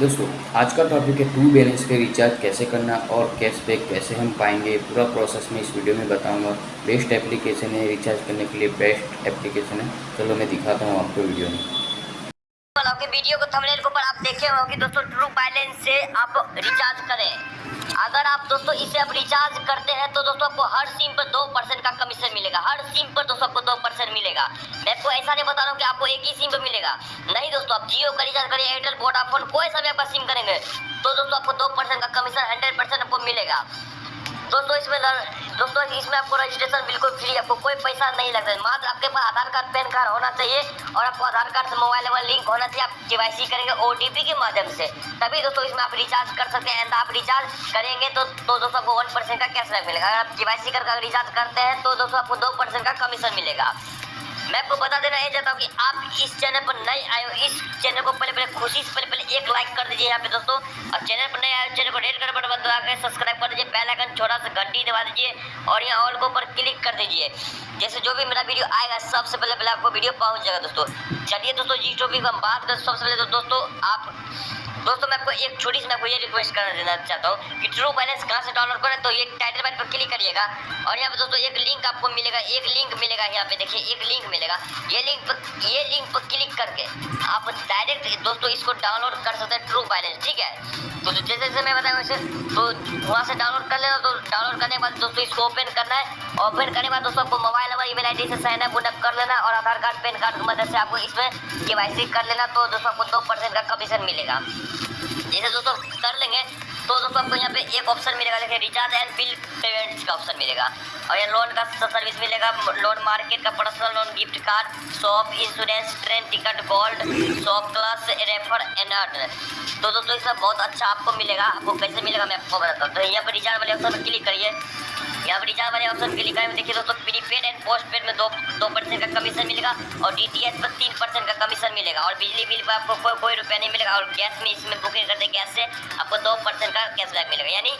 दोस्तों, आज का टॉपिक है टू बैलेंस पे रिचार्ज कैसे करना और कैशबैक कैसे हम पाएँगे? पूरा प्रोसेस मैं इस वीडियो में बताऊँगा। बेस्ट एप्लीकेशन है रिचार्ज करने के लिए बेस्ट एप्लीकेशन है। चलो, मैं दिखाता हूँ आपको वीडियो में। वीडियो को थंबनेल के ऊपर आप देखे होंगे। दोस्तों ट्रू बैलेंस से आप रिचार्ज करें। अगर आप दोस्तों इसे आप रिचार्ज करते हैं तो दोस्तों आपको हर सिम पर दो परसेंट का कमीशन मिलेगा। हर सिम पर दोस्तों आपको दो परसेंट मिलेगा। मैं आपको ऐसा नहीं बता रहा हूँ कि आपको एक ही सिम पर मिलेगा। नहीं दोस्तों, आप जियो का रिचार्ज करिए एयरटेल वोडाफोन कोई सा भी आपका सिम करेंगे तो दोस्तों आपको दो परसेंट का कमीशन हंड्रेड परसेंट आपको मिलेगा। दोस्तों, इसमें दोस्तों, इसमें आपको रजिस्ट्रेशन बिल्कुल फ्री आपको कोई पैसा नहीं लगता। मात्र आपके पास आधार कार्ड, पैन कार्ड होना चाहिए और आपको आधार कार्ड से मोबाइल नंबर लिंक होना चाहिए। आप के करेंगे ओटीपी के माध्यम से। तभी दोस्तों, इसमें आप रिचार्ज कर सकते हैं आप रिचार्ज करेंगे तो तो दोस्तों, आपको वन परसेंट का कैशबैक मिलेगा। अगर आप के करके रिचार्ज करते हैं तो दोस्तों, आपको दो परसेंट का कमीशन मिलेगा। मैं आपको बता देना, ये चाहता हूँ कि आप इस चैनल पर नए आए हो। इस चैनल को पहले पहले खुशी से पहले पहले एक लाइक कर दीजिए यहाँ पे दोस्तों। और चैनल पर नए आए चैनल को रेड कर बटन के सब्सक्राइब कर दीजिए, पहला आइकन छोटा सा घंटी दबा दीजिए और यहाँ ऑल के ऊपर क्लिक कर दीजिए। जैसे जो भी मेरा वीडियो आएगा, सबसे पहले पहले आपको वीडियो पहुँच जाएगा दोस्तों। चलिए दोस्तों जिस टॉपिक हम बात करें सबसे पहले तो दोस्तों, आप दोस्तों, मैं आपको एक छोटी सी, मैं आपको ये रिक्वेस्ट करना देना चाहता हूँ कि ट्रू बैलेंस कहाँ से डाउनलोड करें तो ये टाइटल बैट पर क्लिक करिएगा। और यहाँ पे दोस्तों, एक लिंक आपको मिलेगा, एक लिंक मिलेगा यहाँ पे, देखिए, एक लिंक मिलेगा। ये लिंक पर, ये लिंक पर क्लिक करके आप डायरेक्ट दोस्तों इसको डाउनलोड कर सकते हैं ट्रू बैलेंस ठीक है? तो जैसे जैसे मैं बताया वैसे तो वहाँ से डाउनलोड कर लेना तो डाउनलोड करने के बाद दोस्तों इसको ओपन करना है। ओपन करने के बाद दोस्तों आपको मोबाइल नंबर ईमेल आईडी से साइन अप कर लेना और आधार कार्ड, पैन कार्ड की मदद से आपको इसमें के कर लेना तो दोस्तों आपको दो परसेंट का कमीशन मिलेगा। जैसे दोस्तों, कर लेंगे। तो दोस्तों, आपको यहाँ पे एक ऑप्शन मिलेगा देखिए रिचार्ज एंड बिल पेमेंट्स का ऑप्शन मिलेगा। और यहाँ लोन का सर्विस मिलेगा। लोन मार्केट का personal loan gift card shop insurance train ticket gold shop class refer and तो दोस्तों इसमें बहुत अच्छा आपको मिलेगा। आपको कैसे मिलेगा, मैं आपको बताता हूँ। तो यहाँ पर रिचार्ज वाले ऑप्शन पर क्लिक करिए। यहाँ पर रिचार्ज वाले ऑप्शन के लिखा है देखिए दोस्तों प्रीपेड एंड पोस्ट पेड में दो दो परसेंट का कमीशन मिलेगा और डीटीएस पर तीन परसेंट का कमीशन मिलेगा और बिजली बिल पर आपको कोई कोई रुपया नहीं मिलेगा और गैस में इसमें बुकिंग करते गैस से आपको दो परसेंट का कैशबैक मिलेगा। यानी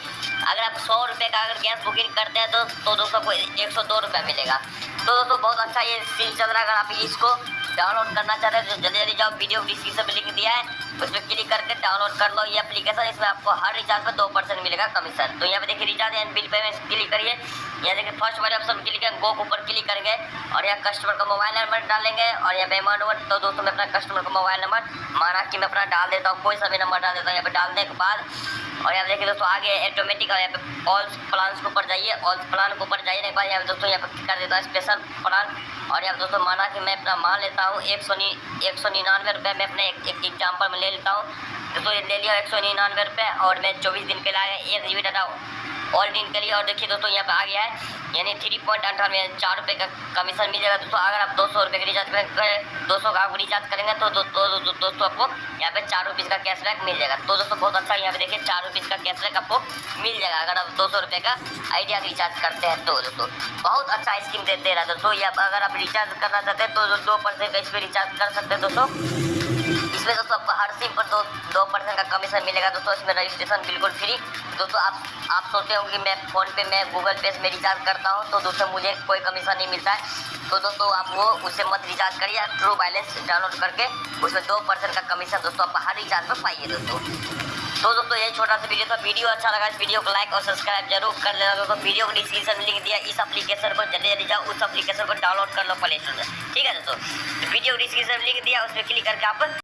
अगर आप सौ रुपये का अगर गैस बुकिंग करते हैं तो, तो दोस्तों को एक सौ दो रुपया मिलेगा। तो दोस्तों बहुत अच्छा ये सील चल रहा है। अगर आप इसको डाउनलोड करना चाहते हैं तो जल्दी जल्दी जाओ, वीडियो डिस्क्रिप्शन में लिख दिया है उस पर क्लिक करके डाउनलोड कर लो। ये एप्लीकेशन इसमें आपको हर रिचार्ज पर दो परसेंट मिलेगा कमीशन तो यहाँ पे देखिए recharge and bill payment click करिए। यहाँ देखिए फ़र्स्ट वाले ऑप्शन क्लिक करेंगे गो ऊपर क्लिक करेंगे और यहाँ कस्टमर का मोबाइल नंबर डालेंगे और यहाँ पेमेंट नंबर तो दोस्तों मैं अपना कस्टमर का मोबाइल नंबर माना कि मैं अपना डाल देता हूँ, कोई सा भी नंबर डाल देता हूँ, यहाँ पे डालने के बाद। और यहाँ देखिए दोस्तों आगे ऑटोमेटिक और यहाँ पे ऑल प्लान के ऊपर जाइए ऑल प्लान के ऊपर जाइए यहाँ पे दोस्तों यहाँ पे कर देता हूँ स्पेशल प्लान और यहाँ दोस्तों माना कि मैं अपना मान लेता हूँ एक सौ एक सौ निन्यानवे रुपये मैं अपने एक एग्ज़ाम्पल में ले लेता हूँ। तो ले लिया एक सौ निन्यानवे रुपये और मैं चौबीस दिन के लाया एक जी बी डाटा और दिन के लिए और देखिए दोस्तों यहाँ पे आ गया है। यानी थ्री पॉइंट अठानवे चार रुपये का कमीशन मिल जाएगा। दोस्तों अगर आप दो सौ रुपये का रिचार्ज करें दो सौ का आप रिचार्ज करेंगे तो दोस्तों आपको यहाँ पे चार रुपीज़ का कैशबैक मिल जाएगा। तो दोस्तों बहुत अच्छा यहाँ पे देखिए चार रुपीज़ का कैशबैक आपको मिल जाएगा अगर आप दो सौ रुपये का आइडिया रिचार्ज करते हैं तो दोस्तों। बहुत अच्छा स्कीम दे, दे रहा है दोस्तों। या अगर आप रिचार्ज करना चाहते हैं तो दो परसेंट का इस पर रिचार्ज कर सकते हैं दोस्तों। इसमें दोस्तों आपको हर सिम पर दो दो परसेंट का कमीशन मिलेगा। दोस्तों, इसमें रजिस्ट्रेशन बिल्कुल फ्री दोस्तों, आप आप सोचते होंगे, मैं फ़ोन पे, मैं गूगल पे में रिचार्ज करता हूँ तो दोस्तों, मुझे कोई कमीशन नहीं मिलता है। तो दोस्तों, आप वो उससे मत रिचार्ज करिए ट्रू बैलेंस डाउनलोड करके उसमें दो परसेंट का कमीशन दोस्तों, आप हर रिचार्ज पर पाइए दोस्तों। तो दोस्तों ये छोटा सा वीडियो था। वीडियो अच्छा लगा, इस वीडियो को लाइक और सब्सक्राइब ज़रूर कर लेना दोस्तों। वीडियो को डिस्क्रिप्शन में लिख दिया, इस एप्लीकेशन को जल्दी जल्दी जाओ, उस एप्लीकेशन को डाउनलोड कर लो प्ले स्टोर से। ठीक है दोस्तों? वीडियो को डिस्क्रिप्शन में लिख दिया उस पर क्लिक करके आप